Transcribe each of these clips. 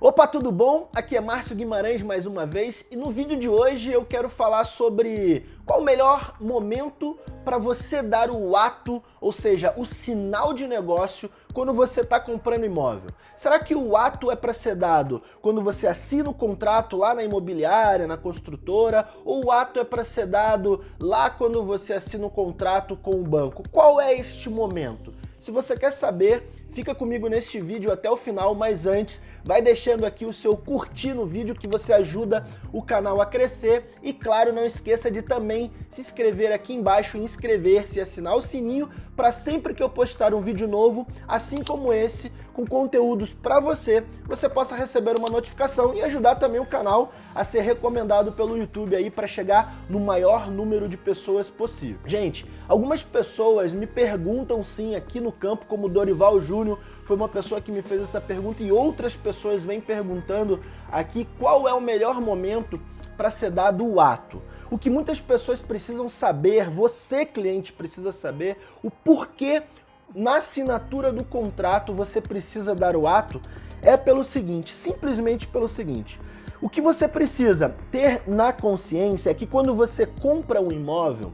Opa, tudo bom? Aqui é Márcio Guimarães mais uma vez e no vídeo de hoje eu quero falar sobre qual o melhor momento para você dar o ato, ou seja, o sinal de negócio quando você está comprando imóvel. Será que o ato é para ser dado quando você assina o contrato lá na imobiliária, na construtora, ou o ato é para ser dado lá quando você assina o contrato com o banco? Qual é este momento? Se você quer saber, fica comigo neste vídeo até o final, mas antes, vai deixando aqui o seu curtir no vídeo que você ajuda o canal a crescer e claro, não esqueça de também se inscrever aqui embaixo, inscrever-se e assinar o sininho para sempre que eu postar um vídeo novo, assim como esse, com conteúdos para você, você possa receber uma notificação e ajudar também o canal a ser recomendado pelo YouTube aí para chegar no maior número de pessoas possível. Gente, algumas pessoas me perguntam sim aqui no campo, como Dorival Júnior, foi uma pessoa que me fez essa pergunta e outras pessoas vêm perguntando aqui qual é o melhor momento para ser dado o ato. O que muitas pessoas precisam saber, você cliente precisa saber, o porquê na assinatura do contrato você precisa dar o ato, é pelo seguinte, simplesmente pelo seguinte, o que você precisa ter na consciência é que quando você compra um imóvel,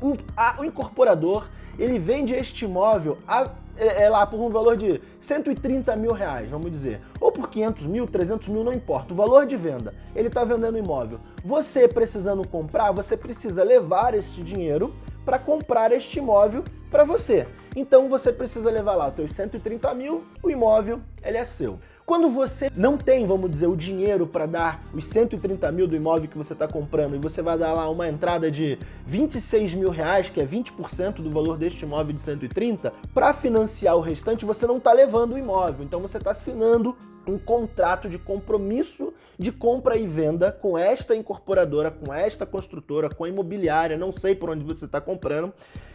o incorporador ele vende este imóvel a, é, é, lá por um valor de 130 mil reais, vamos dizer, ou por 500 mil, 300 mil, não importa, o valor de venda, ele está vendendo o imóvel. Você precisando comprar, você precisa levar este dinheiro para comprar este imóvel para você. Então você precisa levar lá os seus 130 mil, o imóvel ele é seu. Quando você não tem, vamos dizer, o dinheiro para dar os 130 mil do imóvel que você está comprando e você vai dar lá uma entrada de 26 mil reais, que é 20% do valor deste imóvel de 130, para financiar o restante você não está levando o imóvel, então você está assinando um contrato de compromisso de compra e venda com esta incorporadora, com esta construtora, com a imobiliária, não sei por onde você está comprando,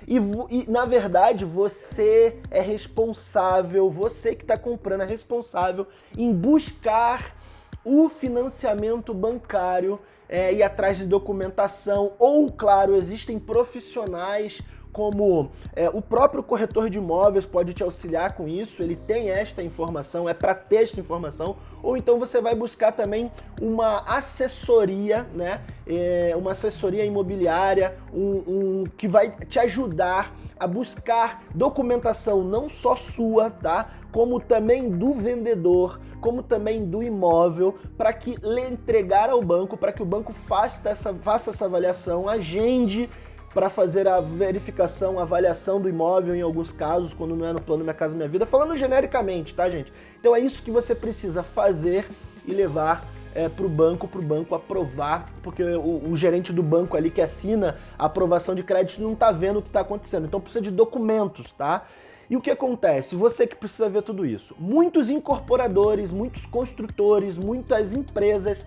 e, e, na verdade você é responsável, você que está comprando é responsável em buscar o financiamento bancário é, ir atrás de documentação. Ou, claro, existem profissionais como é, o próprio corretor de imóveis pode te auxiliar com isso, ele tem esta informação, é para ter esta informação, ou então você vai buscar também uma assessoria, né, é, uma assessoria imobiliária, um, um, que vai te ajudar a buscar documentação não só sua, tá, como também do vendedor, como também do imóvel, para que lhe entregar ao banco, para que o banco faça essa, faça essa avaliação, agende para fazer a verificação, a avaliação do imóvel em alguns casos, quando não é no plano Minha Casa Minha Vida, falando genericamente, tá gente? Então é isso que você precisa fazer e levar é, para o banco, para o banco aprovar, porque o, o, gerente do banco ali que assina a aprovação de crédito não está vendo o que está acontecendo, então precisa de documentos, tá? E o que acontece? Você que precisa ver tudo isso. Muitos incorporadores, muitos construtores, muitas empresas,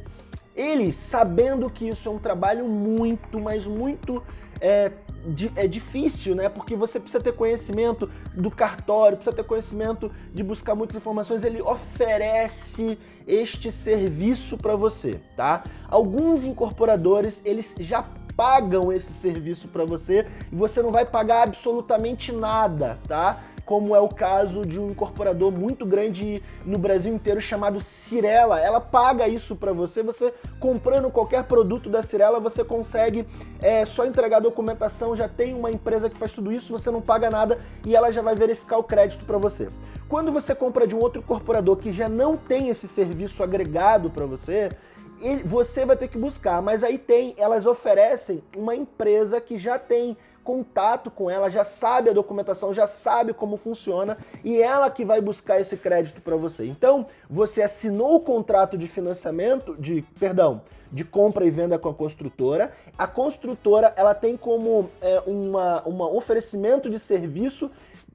eles sabendo que isso é um trabalho muito, mas muito é, é difícil, né? Porque você precisa ter conhecimento do cartório, precisa ter conhecimento de buscar muitas informações. Ele oferece este serviço para você, tá? Alguns incorporadores, eles já pagam esse serviço para você e você não vai pagar absolutamente nada, tá? Como é o caso de um incorporador muito grande no Brasil inteiro chamado Cirela. Ela paga isso para você, você comprando qualquer produto da Cirela, você consegue é, só entregar a documentação, já tem uma empresa que faz tudo isso, você não paga nada e ela já vai verificar o crédito para você. Quando você compra de um outro incorporador que já não tem esse serviço agregado para você, você vai ter que buscar, mas aí tem, elas oferecem uma empresa que já tem contato com ela, já sabe a documentação, já sabe como funciona e ela que vai buscar esse crédito para você. Então, você assinou o contrato de financiamento, de, perdão, de compra e venda com a construtora. A construtora, ela tem como é, uma, uma oferecimento de serviço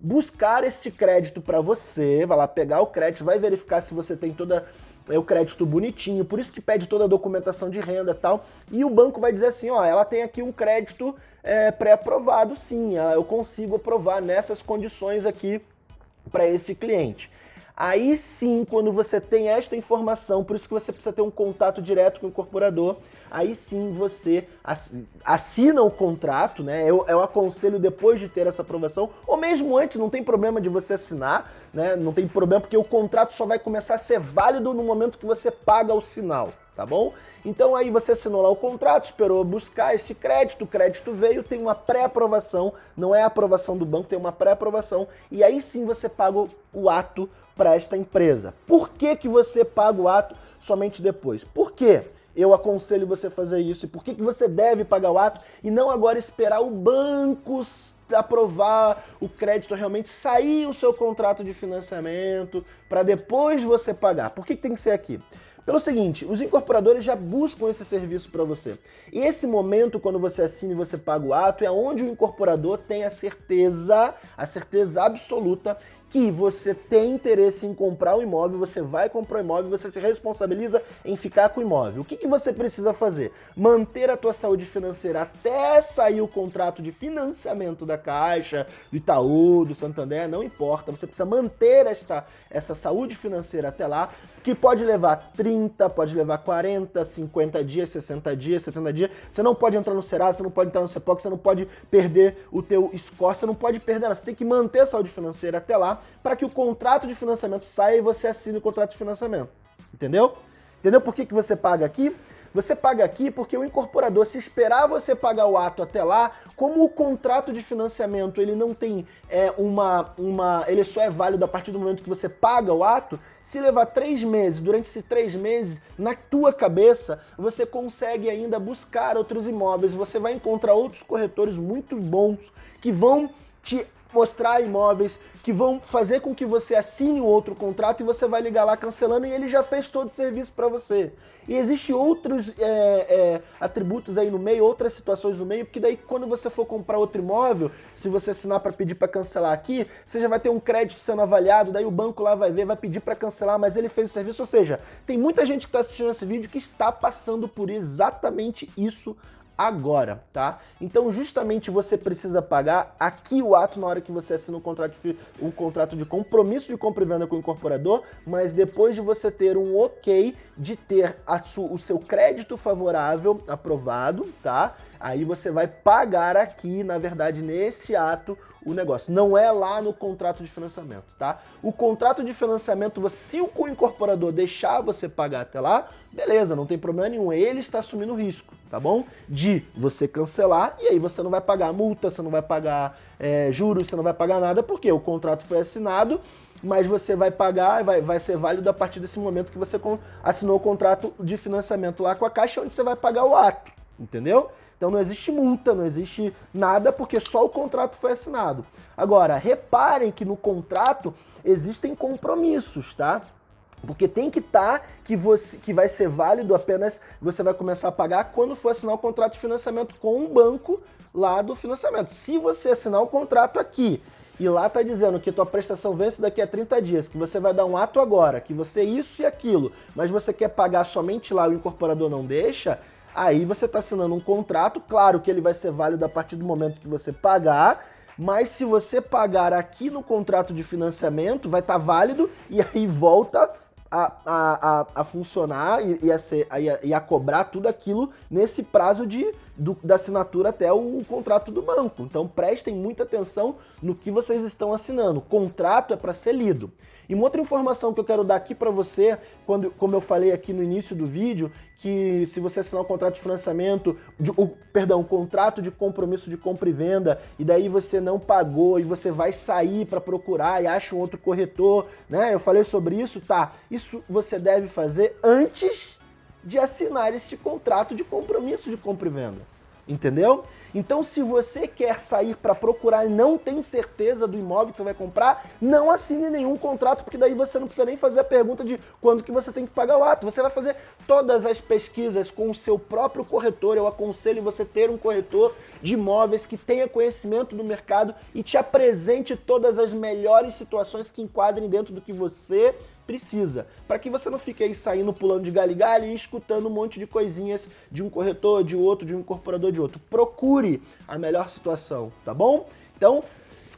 buscar este crédito para você, vai lá pegar o crédito, vai verificar se você tem toda é o crédito bonitinho, por isso que pede toda a documentação de renda e tal, e o banco vai dizer assim, ó, ela tem aqui um crédito é, pré-aprovado sim, eu consigo aprovar nessas condições aqui para esse cliente. Aí sim, quando você tem esta informação, por isso que você precisa ter um contato direto com o incorporador, aí sim você assina o contrato, né? Eu, eu aconselho depois de ter essa aprovação, ou mesmo antes, não tem problema de você assinar, né? Não tem problema, porque o contrato só vai começar a ser válido no momento que você paga o sinal tá bom? Então aí você assinou lá o contrato, esperou buscar esse crédito, o crédito veio, tem uma pré-aprovação, não é a aprovação do banco, tem uma pré-aprovação, e aí sim você paga o ato para esta empresa. Por que, que você paga o ato somente depois? Por quê? eu aconselho você fazer isso. E por que, que você deve pagar o ato e não agora esperar o banco aprovar o crédito realmente, sair o seu contrato de financiamento para depois você pagar? Por que, que tem que ser aqui? Pelo seguinte, os incorporadores já buscam esse serviço para você. E esse momento, quando você assina e você paga o ato, é onde o incorporador tem a certeza, a certeza absoluta que você tem interesse em comprar o imóvel, você vai comprar o imóvel, você se responsabiliza em ficar com o imóvel. O que, que você precisa fazer? Manter a tua saúde financeira até sair o contrato de financiamento da Caixa, do Itaú, do Santander, não importa. Você precisa manter esta, essa saúde financeira até lá, que pode levar 30, pode levar 40, 50 dias, 60 dias, 70 dias. Você não pode entrar no Serasa, você não pode entrar no CEPOC, você não pode perder o teu score, você não pode perder nada. Você tem que manter a saúde financeira até lá para que o contrato de financiamento saia e você assine o contrato de financiamento. Entendeu? Entendeu por que, que você paga aqui? Você paga aqui porque o incorporador, se esperar você pagar o ato até lá, como o contrato de financiamento ele não tem é, uma, uma. ele só é válido a partir do momento que você paga o ato, se levar três meses, durante esses três meses, na tua cabeça, você consegue ainda buscar outros imóveis, você vai encontrar outros corretores muito bons que vão te mostrar imóveis que vão fazer com que você assine um outro contrato e você vai ligar lá cancelando e ele já fez todo o serviço para você. E existem outros é, é, atributos aí no meio, outras situações no meio, porque daí quando você for comprar outro imóvel, se você assinar para pedir para cancelar aqui, você já vai ter um crédito sendo avaliado, daí o banco lá vai ver, vai pedir para cancelar, mas ele fez o serviço. Ou seja, tem muita gente que está assistindo esse vídeo que está passando por exatamente isso agora, tá? Então justamente você precisa pagar aqui o ato na hora que você assina um contrato de, um contrato de compromisso de compra e venda com o incorporador, mas depois de você ter um ok de ter o seu crédito favorável aprovado, tá? Aí você vai pagar aqui, na verdade, nesse ato, o negócio. Não é lá no contrato de financiamento, tá? O contrato de financiamento, se o incorporador deixar você pagar até lá, beleza, não tem problema nenhum. Ele está assumindo o risco, tá bom? De você cancelar e aí você não vai pagar multa, você não vai pagar é, juros, você não vai pagar nada, porque o contrato foi assinado, mas você vai pagar, vai, vai ser válido a partir desse momento que você assinou o contrato de financiamento lá com a Caixa, onde você vai pagar o ato, entendeu? Então não existe multa, não existe nada, porque só o contrato foi assinado. Agora, reparem que no contrato existem compromissos, tá? Porque tem que estar tá que, você, que vai ser válido apenas, você vai começar a pagar quando for assinar o contrato de financiamento com um banco lá do financiamento. Se você assinar o contrato aqui e lá tá dizendo que tua prestação vence daqui a 30 dias, que você vai dar um ato agora, que você isso e aquilo, mas você quer pagar somente lá, o incorporador não deixa, Aí você está assinando um contrato, claro que ele vai ser válido a partir do momento que você pagar, mas se você pagar aqui no contrato de financiamento, vai estar tá válido e aí volta a, a, a, funcionar e, e, a ser, a, e a cobrar tudo aquilo nesse prazo de, do, da assinatura até o contrato do banco. Então prestem muita atenção no que vocês estão assinando. O contrato é para ser lido. E uma outra informação que eu quero dar aqui para você, quando, como eu falei aqui no início do vídeo, que se você assinar um contrato de financiamento, de, o, perdão, um contrato de compromisso de compra e venda, e daí você não pagou e você vai sair para procurar e acha um outro corretor, né? Eu falei sobre isso, tá? Isso você deve fazer antes de assinar este contrato de compromisso de compra e venda. Entendeu? Então, se você quer sair para procurar e não tem certeza do imóvel que você vai comprar, não assine nenhum contrato, porque daí você não precisa nem fazer a pergunta de quando que você tem que pagar o ato. Você vai fazer todas as pesquisas com o seu próprio corretor. Eu aconselho você ter um corretor de imóveis que tenha conhecimento do mercado e te apresente todas as melhores situações que enquadrem dentro do que você precisa, para que você não fique aí saindo pulando de galho em galho e escutando um monte de coisinhas de um corretor, de outro, de um incorporador, de outro. Procure a melhor situação, tá bom? Então,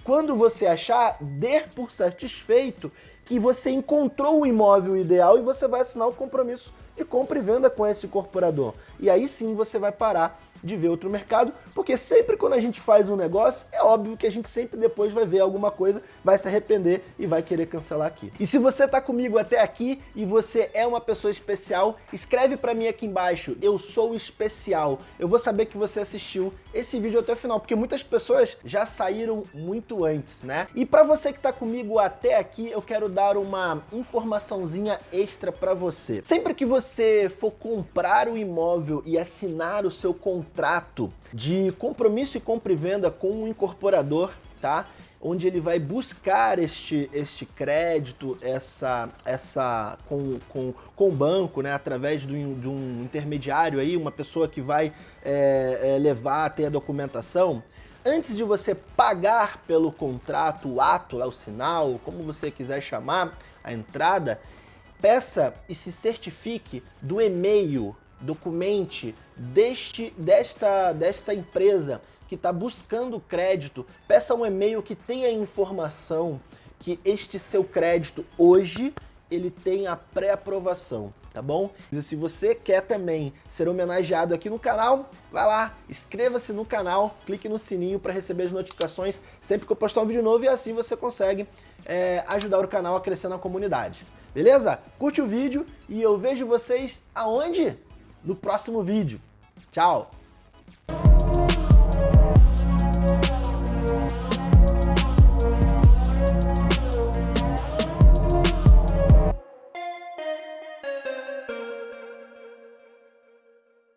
quando você achar, dê por satisfeito que você encontrou o imóvel ideal e você vai assinar o compromisso de compra e venda com esse incorporador. E aí sim você vai parar de ver outro mercado, porque sempre quando a gente faz um negócio, é óbvio que a gente sempre depois vai ver alguma coisa, vai se arrepender e vai querer cancelar aqui. E se você tá comigo até aqui e você é uma pessoa especial, escreve para mim aqui embaixo, eu sou especial. Eu vou saber que você assistiu esse vídeo até o final, porque muitas pessoas já saíram muito antes, né? E para você que tá comigo até aqui, eu quero dar uma informaçãozinha extra para você. Sempre que você for comprar o imóvel e assinar o seu contrato contrato de compromisso e compra e venda com um incorporador, tá? onde ele vai buscar este, este crédito, essa, essa com, com, com o banco, né, através de um, de um intermediário, aí, uma pessoa que vai é, é, levar até a documentação, antes de você pagar pelo contrato, o ato, o sinal, como você quiser chamar, a entrada, peça e se certifique do e-mail documente deste, desta, desta empresa que está buscando crédito, peça um e-mail que tenha informação que este seu crédito hoje ele tem a pré-aprovação, tá bom? E se você quer também ser homenageado aqui no canal, vai lá, inscreva-se no canal, clique no sininho para receber as notificações sempre que eu postar um vídeo novo e assim você consegue é, ajudar o canal a crescer na comunidade. Beleza? Curte o vídeo e eu vejo vocês aonde? No próximo vídeo. Tchau!